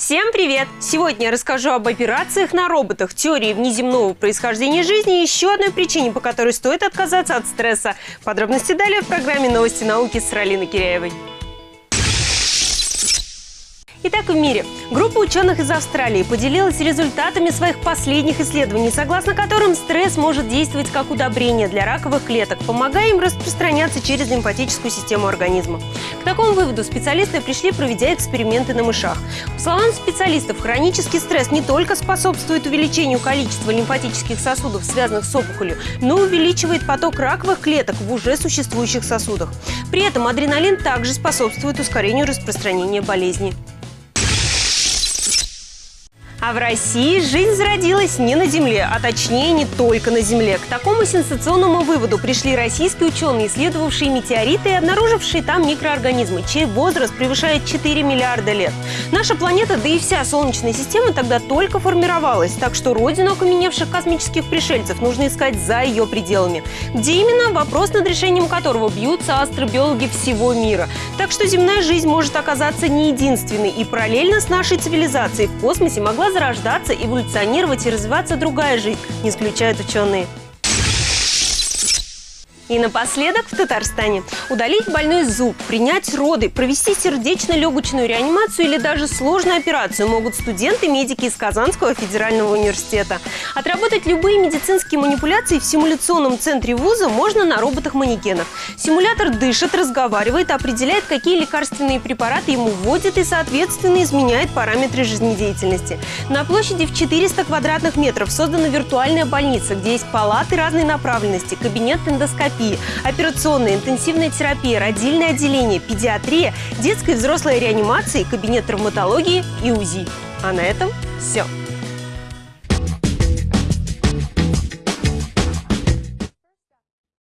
Всем привет! Сегодня я расскажу об операциях на роботах, теории внеземного происхождения жизни и еще одной причине, по которой стоит отказаться от стресса. Подробности далее в программе «Новости науки» с Ралиной Киряевой. Итак, в мире. Группа ученых из Австралии поделилась результатами своих последних исследований, согласно которым стресс может действовать как удобрение для раковых клеток, помогая им распространяться через лимфатическую систему организма. К такому выводу специалисты пришли, проведя эксперименты на мышах. По словам специалистов, хронический стресс не только способствует увеличению количества лимфатических сосудов, связанных с опухолью, но увеличивает поток раковых клеток в уже существующих сосудах. При этом адреналин также способствует ускорению распространения болезни. В России жизнь зародилась не на Земле, а точнее не только на Земле. К такому сенсационному выводу пришли российские ученые, исследовавшие метеориты и обнаружившие там микроорганизмы, чей возраст превышает 4 миллиарда лет. Наша планета, да и вся Солнечная система тогда только формировалась, так что родину окаменевших космических пришельцев нужно искать за ее пределами. Где именно? Вопрос, над решением которого бьются астробиологи всего мира. Так что земная жизнь может оказаться не единственной, и параллельно с нашей цивилизацией в космосе могла зарождаться, эволюционировать и развиваться другая жизнь, не исключают ученые. И напоследок в Татарстане. Удалить больной зуб, принять роды, провести сердечно-легочную реанимацию или даже сложную операцию могут студенты-медики из Казанского федерального университета. Отработать любые медицинские манипуляции в симуляционном центре вуза можно на роботах-манекенах. Симулятор дышит, разговаривает, определяет, какие лекарственные препараты ему вводят и, соответственно, изменяет параметры жизнедеятельности. На площади в 400 квадратных метров создана виртуальная больница, где есть палаты разной направленности, кабинет эндоскопии, терапии, операционная, интенсивная терапия, родильное отделение, педиатрия, детская и взрослая реанимация, кабинет травматологии и УЗИ. А на этом все.